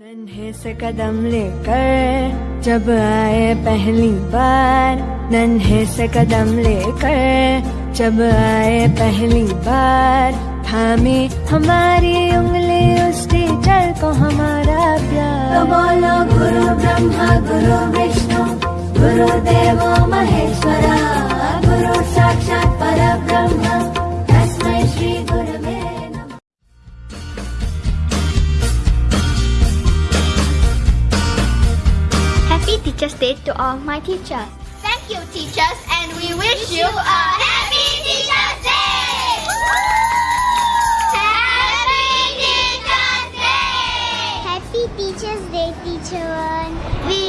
नन्हे से कदम लेकर, जब आए पहली बार। नन्हे से कदम लेकर, जब आए पहली बार। थामी हमारी उंगली उस टीचर को हमारा प्यार। तो बोलो, गुरु ब्रह्मा गुरु Teacher's Day to all my teachers. Thank you, teachers, and we wish you a happy Teacher's Day! Happy Teacher's Day! Happy Teacher's Day, Teacher One.